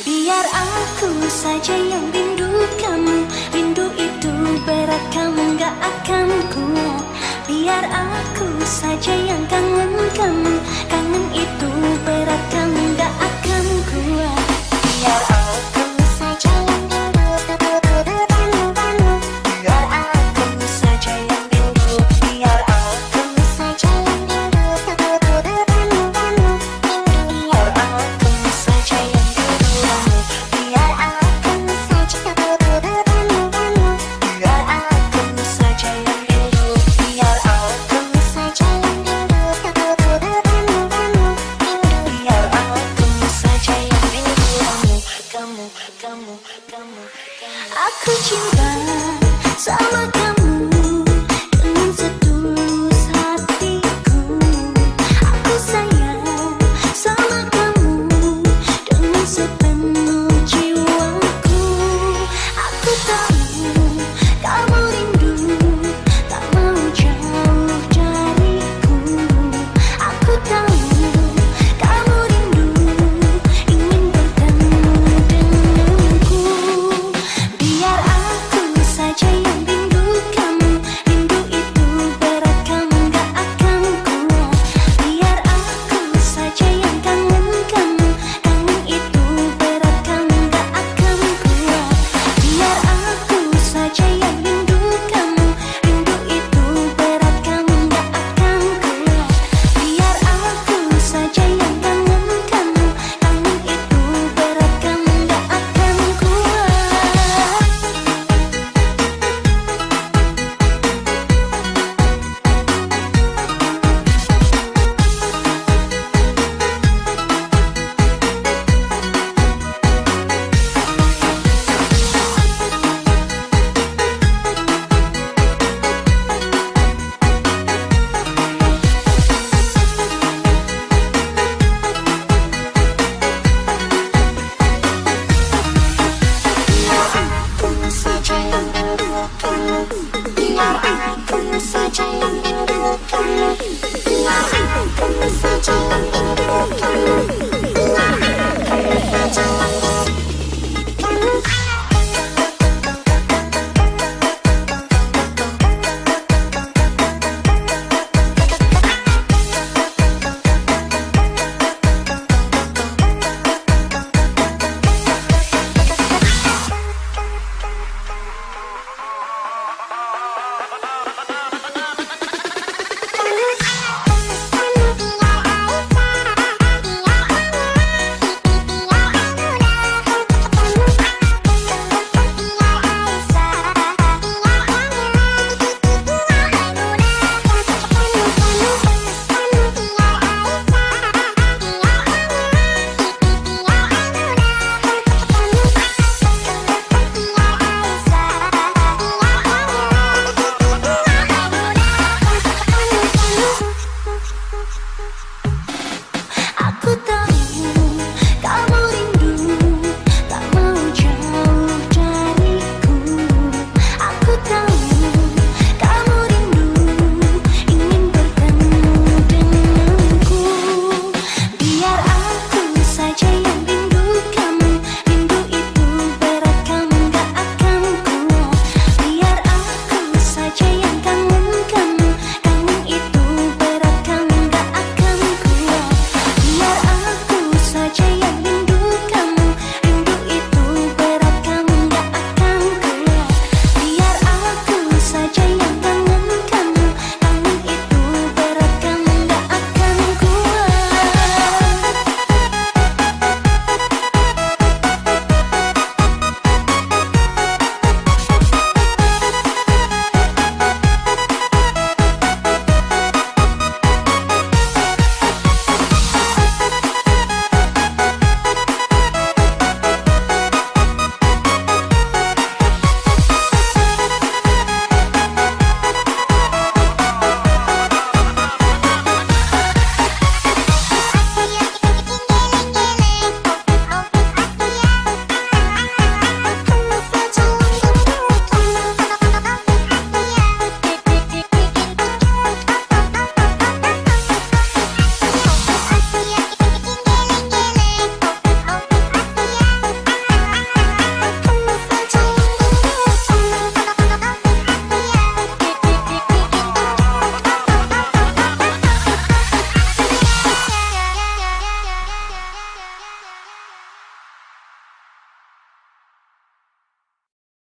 Biar aku saja yang rindu kamu. Rindu itu berat kamu gak akan kuat. Biar aku saja yang kangen kamu. sao mà Thank you.